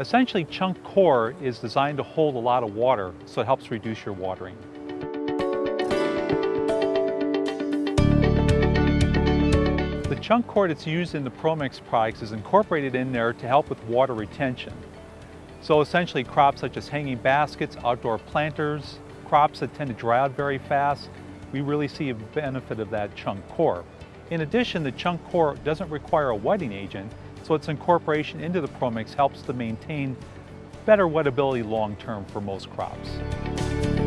Essentially, chunk coir is designed to hold a lot of water, so it helps reduce your watering. The chunk coir that's used in the ProMix products is incorporated in there to help with water retention. So essentially crops such as hanging baskets, outdoor planters, crops that tend to dry out very fast, we really see a benefit of that chunk coir. In addition, the chunk coir doesn't require a wetting agent, so its incorporation into the ProMix helps to maintain better wettability long term for most crops.